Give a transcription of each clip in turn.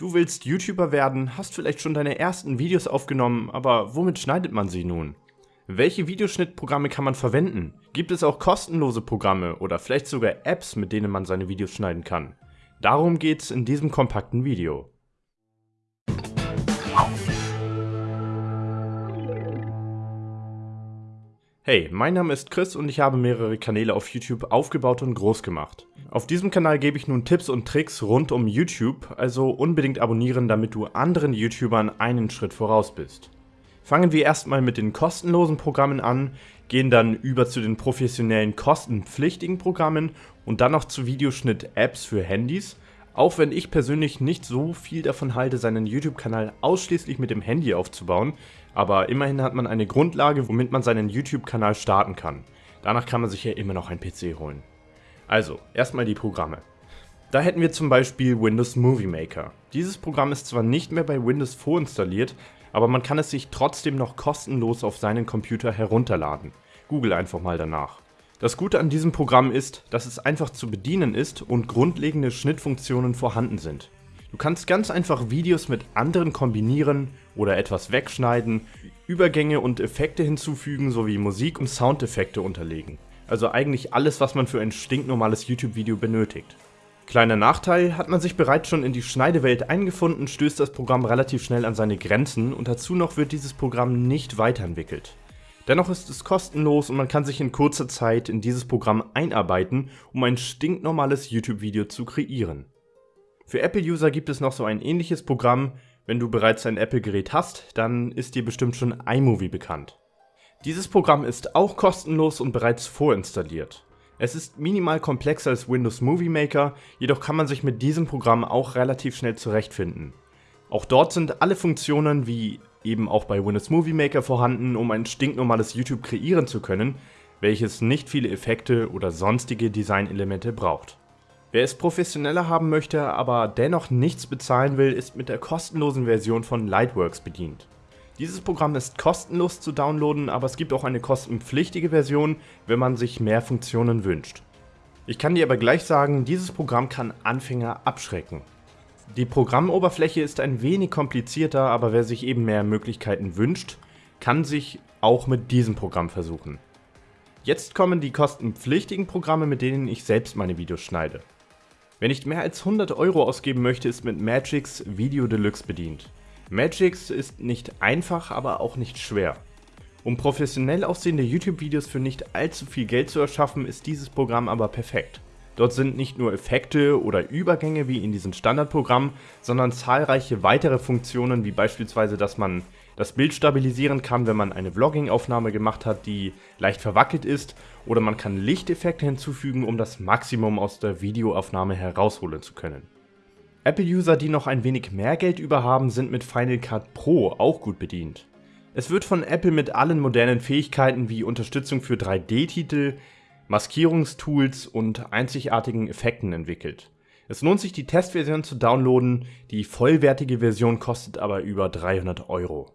Du willst YouTuber werden, hast vielleicht schon deine ersten Videos aufgenommen, aber womit schneidet man sie nun? Welche Videoschnittprogramme kann man verwenden? Gibt es auch kostenlose Programme oder vielleicht sogar Apps, mit denen man seine Videos schneiden kann? Darum geht's in diesem kompakten Video. Hey, mein Name ist Chris und ich habe mehrere Kanäle auf YouTube aufgebaut und groß gemacht. Auf diesem Kanal gebe ich nun Tipps und Tricks rund um YouTube, also unbedingt abonnieren, damit du anderen YouTubern einen Schritt voraus bist. Fangen wir erstmal mit den kostenlosen Programmen an, gehen dann über zu den professionellen kostenpflichtigen Programmen und dann noch zu Videoschnitt-Apps für Handys, auch wenn ich persönlich nicht so viel davon halte, seinen YouTube-Kanal ausschließlich mit dem Handy aufzubauen, aber immerhin hat man eine Grundlage, womit man seinen YouTube-Kanal starten kann. Danach kann man sich ja immer noch ein PC holen. Also, erstmal die Programme. Da hätten wir zum Beispiel Windows Movie Maker. Dieses Programm ist zwar nicht mehr bei Windows vorinstalliert, aber man kann es sich trotzdem noch kostenlos auf seinen Computer herunterladen. Google einfach mal danach. Das Gute an diesem Programm ist, dass es einfach zu bedienen ist und grundlegende Schnittfunktionen vorhanden sind. Du kannst ganz einfach Videos mit anderen kombinieren oder etwas wegschneiden, Übergänge und Effekte hinzufügen sowie Musik und Soundeffekte unterlegen. Also eigentlich alles, was man für ein stinknormales YouTube-Video benötigt. Kleiner Nachteil, hat man sich bereits schon in die Schneidewelt eingefunden, stößt das Programm relativ schnell an seine Grenzen und dazu noch wird dieses Programm nicht weiterentwickelt. Dennoch ist es kostenlos und man kann sich in kurzer Zeit in dieses Programm einarbeiten, um ein stinknormales YouTube-Video zu kreieren. Für Apple-User gibt es noch so ein ähnliches Programm, wenn du bereits ein Apple-Gerät hast, dann ist dir bestimmt schon iMovie bekannt. Dieses Programm ist auch kostenlos und bereits vorinstalliert. Es ist minimal komplexer als Windows Movie Maker, jedoch kann man sich mit diesem Programm auch relativ schnell zurechtfinden. Auch dort sind alle Funktionen wie eben auch bei Windows Movie Maker vorhanden, um ein stinknormales YouTube kreieren zu können, welches nicht viele Effekte oder sonstige Designelemente braucht. Wer es professioneller haben möchte, aber dennoch nichts bezahlen will, ist mit der kostenlosen Version von Lightworks bedient. Dieses Programm ist kostenlos zu downloaden, aber es gibt auch eine kostenpflichtige Version, wenn man sich mehr Funktionen wünscht. Ich kann dir aber gleich sagen, dieses Programm kann Anfänger abschrecken. Die Programmoberfläche ist ein wenig komplizierter, aber wer sich eben mehr Möglichkeiten wünscht, kann sich auch mit diesem Programm versuchen. Jetzt kommen die kostenpflichtigen Programme, mit denen ich selbst meine Videos schneide. Wenn ich mehr als 100 Euro ausgeben möchte, ist mit Magix Video Deluxe bedient. Magix ist nicht einfach, aber auch nicht schwer. Um professionell aussehende YouTube-Videos für nicht allzu viel Geld zu erschaffen, ist dieses Programm aber perfekt. Dort sind nicht nur Effekte oder Übergänge wie in diesem Standardprogramm, sondern zahlreiche weitere Funktionen wie beispielsweise, dass man das Bild stabilisieren kann, wenn man eine Vlogging-Aufnahme gemacht hat, die leicht verwackelt ist, oder man kann Lichteffekte hinzufügen, um das Maximum aus der Videoaufnahme herausholen zu können. Apple-User, die noch ein wenig mehr Geld über haben, sind mit Final Cut Pro auch gut bedient. Es wird von Apple mit allen modernen Fähigkeiten wie Unterstützung für 3D-Titel, Maskierungstools und einzigartigen Effekten entwickelt. Es lohnt sich die Testversion zu downloaden, die vollwertige Version kostet aber über 300 Euro.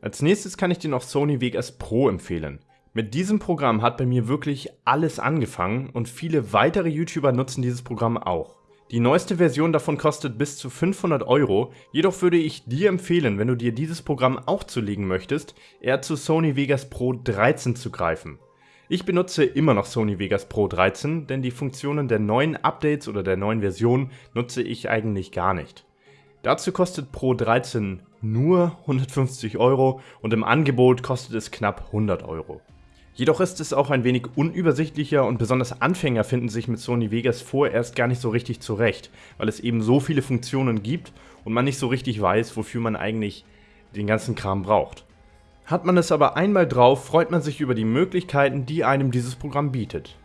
Als nächstes kann ich dir noch Sony Vegas Pro empfehlen. Mit diesem Programm hat bei mir wirklich alles angefangen und viele weitere YouTuber nutzen dieses Programm auch. Die neueste Version davon kostet bis zu 500 Euro, jedoch würde ich dir empfehlen, wenn du dir dieses Programm auch zulegen möchtest, eher zu Sony Vegas Pro 13 zu greifen. Ich benutze immer noch Sony Vegas Pro 13, denn die Funktionen der neuen Updates oder der neuen Version nutze ich eigentlich gar nicht. Dazu kostet Pro 13 nur 150 Euro und im Angebot kostet es knapp 100 Euro. Jedoch ist es auch ein wenig unübersichtlicher und besonders Anfänger finden sich mit Sony Vegas vorerst gar nicht so richtig zurecht, weil es eben so viele Funktionen gibt und man nicht so richtig weiß, wofür man eigentlich den ganzen Kram braucht. Hat man es aber einmal drauf, freut man sich über die Möglichkeiten, die einem dieses Programm bietet.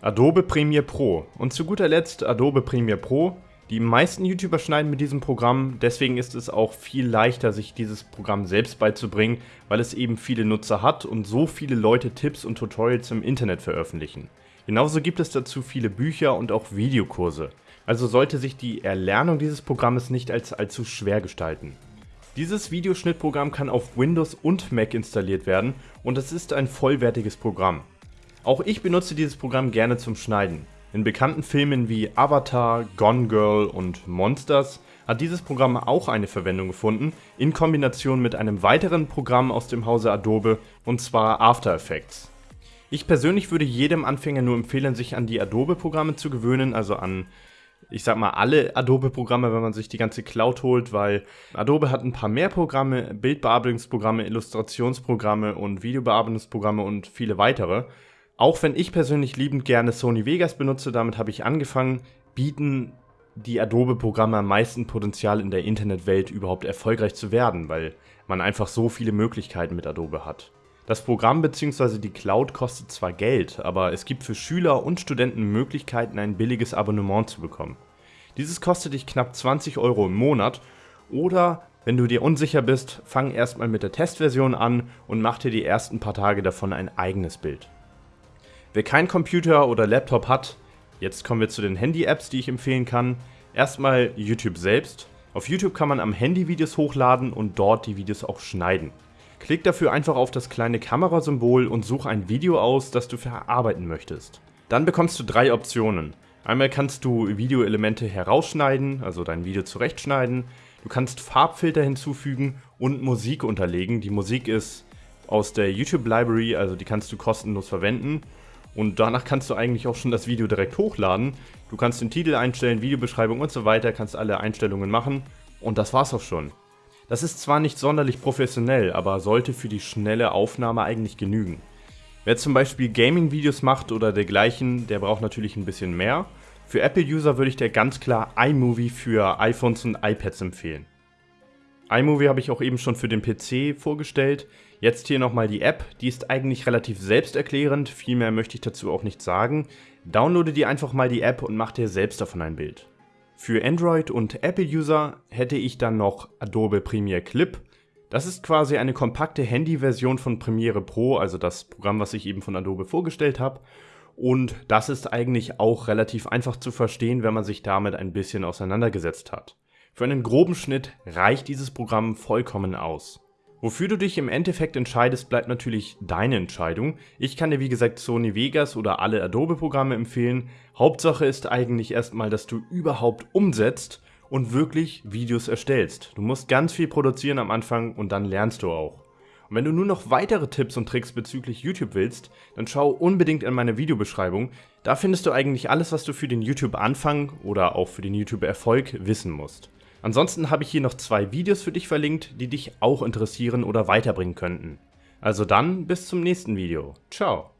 Adobe Premiere Pro und zu guter Letzt Adobe Premiere Pro. Die meisten YouTuber schneiden mit diesem Programm, deswegen ist es auch viel leichter, sich dieses Programm selbst beizubringen, weil es eben viele Nutzer hat und so viele Leute Tipps und Tutorials im Internet veröffentlichen. Genauso gibt es dazu viele Bücher und auch Videokurse. Also sollte sich die Erlernung dieses Programmes nicht als allzu schwer gestalten. Dieses Videoschnittprogramm kann auf Windows und Mac installiert werden und es ist ein vollwertiges Programm. Auch ich benutze dieses Programm gerne zum Schneiden. In bekannten Filmen wie Avatar, Gone Girl und Monsters hat dieses Programm auch eine Verwendung gefunden, in Kombination mit einem weiteren Programm aus dem Hause Adobe, und zwar After Effects. Ich persönlich würde jedem Anfänger nur empfehlen, sich an die Adobe-Programme zu gewöhnen, also an, ich sag mal, alle Adobe-Programme, wenn man sich die ganze Cloud holt, weil Adobe hat ein paar mehr Programme, Bildbearbeitungsprogramme, Illustrationsprogramme und Videobearbeitungsprogramme und viele weitere. Auch wenn ich persönlich liebend gerne Sony Vegas benutze, damit habe ich angefangen, bieten die Adobe-Programme am meisten Potenzial in der Internetwelt überhaupt erfolgreich zu werden, weil man einfach so viele Möglichkeiten mit Adobe hat. Das Programm bzw. die Cloud kostet zwar Geld, aber es gibt für Schüler und Studenten Möglichkeiten, ein billiges Abonnement zu bekommen. Dieses kostet dich knapp 20 Euro im Monat oder wenn du dir unsicher bist, fang erstmal mit der Testversion an und mach dir die ersten paar Tage davon ein eigenes Bild. Wer kein Computer oder Laptop hat, Jetzt kommen wir zu den Handy-Apps, die ich empfehlen kann. Erstmal YouTube selbst. Auf YouTube kann man am Handy Videos hochladen und dort die Videos auch schneiden. Klick dafür einfach auf das kleine Kamerasymbol und such ein Video aus, das du verarbeiten möchtest. Dann bekommst du drei Optionen. Einmal kannst du Videoelemente herausschneiden, also dein Video zurechtschneiden. Du kannst Farbfilter hinzufügen und Musik unterlegen. Die Musik ist aus der YouTube Library, also die kannst du kostenlos verwenden. Und danach kannst du eigentlich auch schon das Video direkt hochladen. Du kannst den Titel einstellen, Videobeschreibung und so weiter, kannst alle Einstellungen machen und das war's auch schon. Das ist zwar nicht sonderlich professionell, aber sollte für die schnelle Aufnahme eigentlich genügen. Wer zum Beispiel Gaming-Videos macht oder dergleichen, der braucht natürlich ein bisschen mehr. Für Apple-User würde ich dir ganz klar iMovie für iPhones und iPads empfehlen iMovie habe ich auch eben schon für den PC vorgestellt. Jetzt hier nochmal die App, die ist eigentlich relativ selbsterklärend, viel mehr möchte ich dazu auch nicht sagen. Downloade dir einfach mal die App und mach dir selbst davon ein Bild. Für Android- und Apple-User hätte ich dann noch Adobe Premiere Clip. Das ist quasi eine kompakte Handy-Version von Premiere Pro, also das Programm, was ich eben von Adobe vorgestellt habe. Und das ist eigentlich auch relativ einfach zu verstehen, wenn man sich damit ein bisschen auseinandergesetzt hat. Für einen groben Schnitt reicht dieses Programm vollkommen aus. Wofür du dich im Endeffekt entscheidest, bleibt natürlich deine Entscheidung. Ich kann dir wie gesagt Sony Vegas oder alle Adobe-Programme empfehlen. Hauptsache ist eigentlich erstmal, dass du überhaupt umsetzt und wirklich Videos erstellst. Du musst ganz viel produzieren am Anfang und dann lernst du auch. Und wenn du nur noch weitere Tipps und Tricks bezüglich YouTube willst, dann schau unbedingt in meine Videobeschreibung. Da findest du eigentlich alles, was du für den YouTube-Anfang oder auch für den YouTube-Erfolg wissen musst. Ansonsten habe ich hier noch zwei Videos für dich verlinkt, die dich auch interessieren oder weiterbringen könnten. Also dann bis zum nächsten Video. Ciao.